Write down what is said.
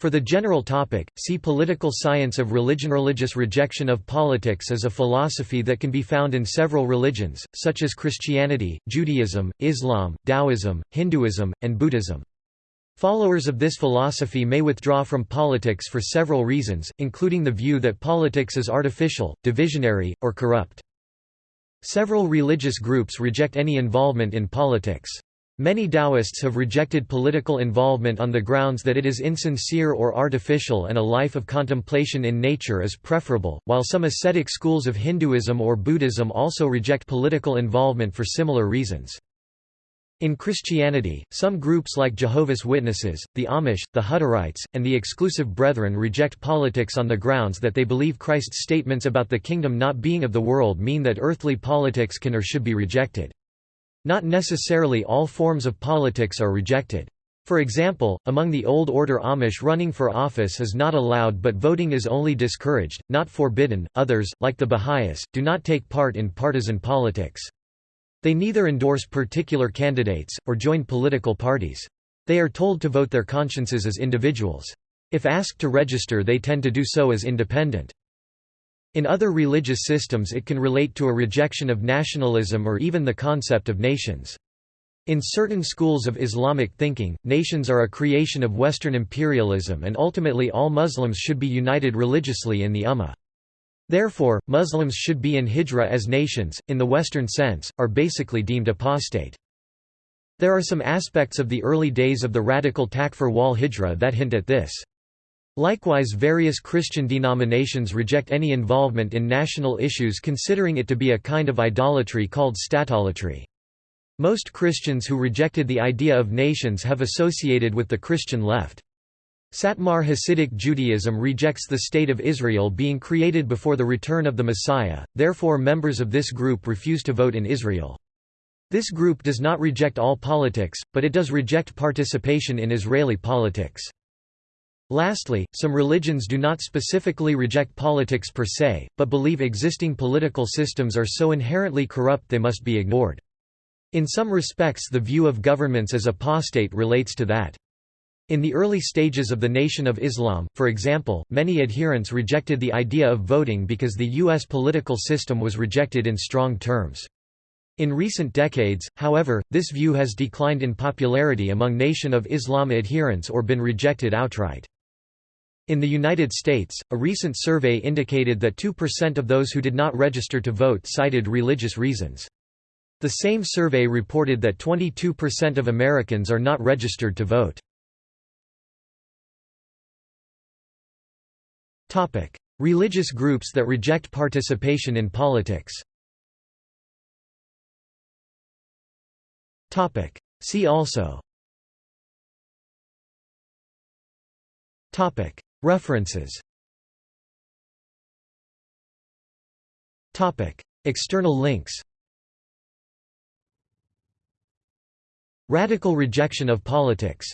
For the general topic, see Political science of religion. Religious rejection of politics is a philosophy that can be found in several religions, such as Christianity, Judaism, Islam, Taoism, Hinduism, and Buddhism. Followers of this philosophy may withdraw from politics for several reasons, including the view that politics is artificial, divisionary, or corrupt. Several religious groups reject any involvement in politics. Many Taoists have rejected political involvement on the grounds that it is insincere or artificial and a life of contemplation in nature is preferable, while some ascetic schools of Hinduism or Buddhism also reject political involvement for similar reasons. In Christianity, some groups like Jehovah's Witnesses, the Amish, the Hutterites, and the Exclusive Brethren reject politics on the grounds that they believe Christ's statements about the kingdom not being of the world mean that earthly politics can or should be rejected. Not necessarily all forms of politics are rejected. For example, among the Old Order Amish running for office is not allowed but voting is only discouraged, not forbidden. Others, like the Baha'is, do not take part in partisan politics. They neither endorse particular candidates, or join political parties. They are told to vote their consciences as individuals. If asked to register they tend to do so as independent. In other religious systems it can relate to a rejection of nationalism or even the concept of nations. In certain schools of Islamic thinking, nations are a creation of Western imperialism and ultimately all Muslims should be united religiously in the Ummah. Therefore, Muslims should be in hijra as nations, in the Western sense, are basically deemed apostate. There are some aspects of the early days of the radical Takfir wal hijra that hint at this. Likewise various Christian denominations reject any involvement in national issues considering it to be a kind of idolatry called statolatry. Most Christians who rejected the idea of nations have associated with the Christian left. Satmar Hasidic Judaism rejects the State of Israel being created before the return of the Messiah, therefore members of this group refuse to vote in Israel. This group does not reject all politics, but it does reject participation in Israeli politics. Lastly, some religions do not specifically reject politics per se, but believe existing political systems are so inherently corrupt they must be ignored. In some respects the view of governments as apostate relates to that. In the early stages of the Nation of Islam, for example, many adherents rejected the idea of voting because the U.S. political system was rejected in strong terms. In recent decades, however, this view has declined in popularity among Nation of Islam adherents or been rejected outright. In the United States, a recent survey indicated that 2% of those who did not register to vote cited religious reasons. The same survey reported that 22% of Americans are not registered to vote. Religious groups that reject participation in politics. See also References. External links. Radical rejection of politics